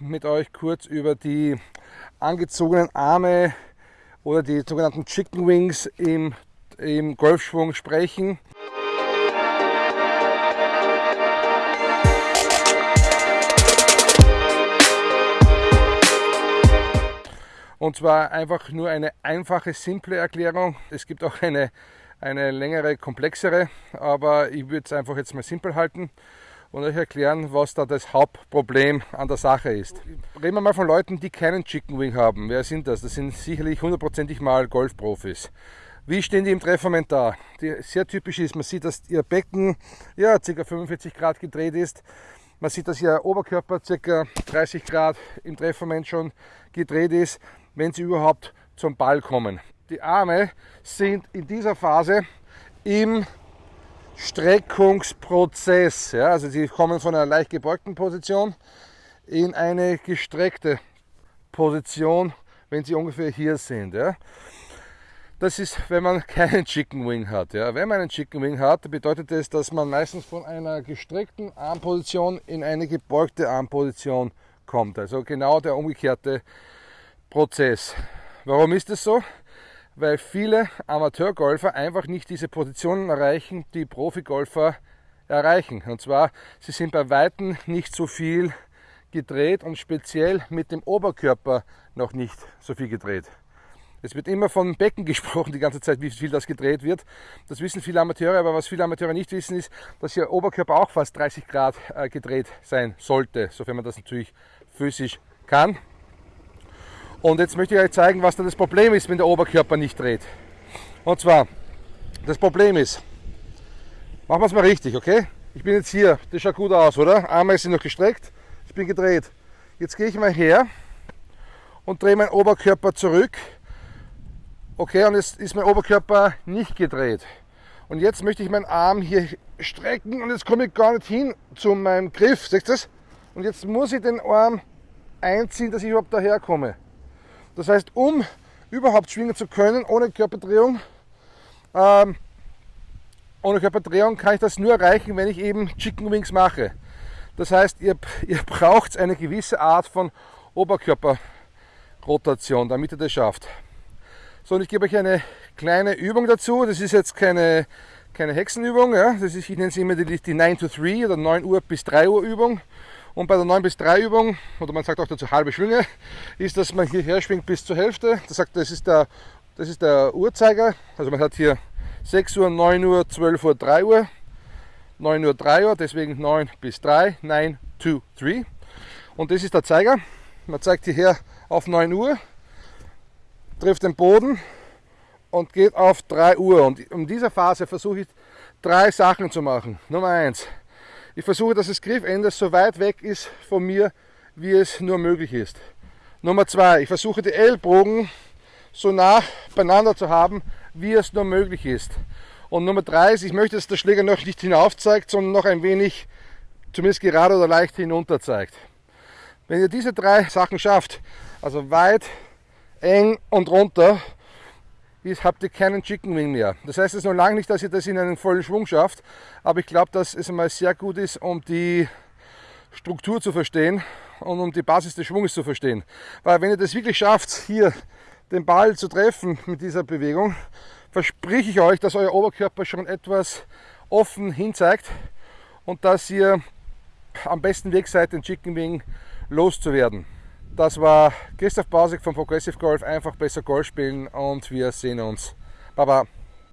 mit euch kurz über die angezogenen Arme oder die sogenannten Chicken Wings im, im Golfschwung sprechen. Und zwar einfach nur eine einfache, simple Erklärung. Es gibt auch eine, eine längere, komplexere, aber ich würde es einfach jetzt mal simpel halten und euch erklären, was da das Hauptproblem an der Sache ist. Reden wir mal von Leuten, die keinen Chicken Wing haben. Wer sind das? Das sind sicherlich hundertprozentig mal Golfprofis. Wie stehen die im Trefferment da? Die sehr typisch ist, man sieht, dass ihr Becken ja, ca. 45 Grad gedreht ist. Man sieht, dass ihr Oberkörper ca. 30 Grad im Trefferment schon gedreht ist wenn sie überhaupt zum Ball kommen. Die Arme sind in dieser Phase im Streckungsprozess. Ja, also sie kommen von einer leicht gebeugten Position in eine gestreckte Position, wenn sie ungefähr hier sind. Ja. Das ist, wenn man keinen Chicken Wing hat. Ja. Wenn man einen Chicken Wing hat, bedeutet das, dass man meistens von einer gestreckten Armposition in eine gebeugte Armposition kommt. Also genau der umgekehrte Prozess. Warum ist das so? Weil viele Amateurgolfer einfach nicht diese Positionen erreichen, die Profigolfer erreichen. Und zwar, sie sind bei Weitem nicht so viel gedreht und speziell mit dem Oberkörper noch nicht so viel gedreht. Es wird immer von Becken gesprochen die ganze Zeit, wie viel das gedreht wird. Das wissen viele Amateure, aber was viele Amateure nicht wissen, ist, dass ihr Oberkörper auch fast 30 Grad äh, gedreht sein sollte, sofern man das natürlich physisch kann. Und jetzt möchte ich euch zeigen, was da das Problem ist, wenn der Oberkörper nicht dreht. Und zwar, das Problem ist, machen wir es mal richtig, okay? Ich bin jetzt hier, das schaut gut aus, oder? Arme sind noch gestreckt, ich bin gedreht. Jetzt gehe ich mal her und drehe meinen Oberkörper zurück. Okay, und jetzt ist mein Oberkörper nicht gedreht. Und jetzt möchte ich meinen Arm hier strecken und jetzt komme ich gar nicht hin zu meinem Griff. Seht ihr das? Und jetzt muss ich den Arm einziehen, dass ich überhaupt daher komme. Das heißt, um überhaupt schwingen zu können ohne Körperdrehung, ähm, ohne Körperdrehung kann ich das nur erreichen, wenn ich eben Chicken Wings mache. Das heißt, ihr, ihr braucht eine gewisse Art von Oberkörperrotation, damit ihr das schafft. So, und ich gebe euch eine kleine Übung dazu. Das ist jetzt keine, keine Hexenübung. Ja? Das ist, ich nenne sie immer die, die 9 to 3 oder 9 Uhr bis 3 Uhr Übung. Und bei der 9 bis 3 Übung, oder man sagt auch dazu halbe Schwünge, ist, dass man hierher schwingt bis zur Hälfte. Das, sagt, das, ist der, das ist der Uhrzeiger. Also man hat hier 6 Uhr, 9 Uhr, 12 Uhr, 3 Uhr. 9 Uhr, 3 Uhr, deswegen 9 bis 3, 9, 2, 3. Und das ist der Zeiger. Man zeigt hierher auf 9 Uhr, trifft den Boden und geht auf 3 Uhr. Und in dieser Phase versuche ich drei Sachen zu machen. Nummer 1, ich versuche, dass das Griffende so weit weg ist von mir, wie es nur möglich ist. Nummer zwei, ich versuche die Ellbogen so nah beieinander zu haben, wie es nur möglich ist. Und Nummer drei ist, ich möchte, dass der Schläger noch nicht hinauf zeigt, sondern noch ein wenig, zumindest gerade oder leicht hinunter zeigt. Wenn ihr diese drei Sachen schafft, also weit, eng und runter, ist, habt ihr keinen Chicken Wing mehr. Das heißt es noch lange nicht, dass ihr das in einen vollen Schwung schafft, aber ich glaube, dass es einmal sehr gut ist, um die Struktur zu verstehen und um die Basis des Schwunges zu verstehen. Weil wenn ihr das wirklich schafft, hier den Ball zu treffen mit dieser Bewegung, verspreche ich euch, dass euer Oberkörper schon etwas offen hinzeigt und dass ihr am besten Weg seid, den Chicken Wing loszuwerden. Das war Christoph Bausig von Progressive Golf. Einfach besser Golf spielen und wir sehen uns. Baba.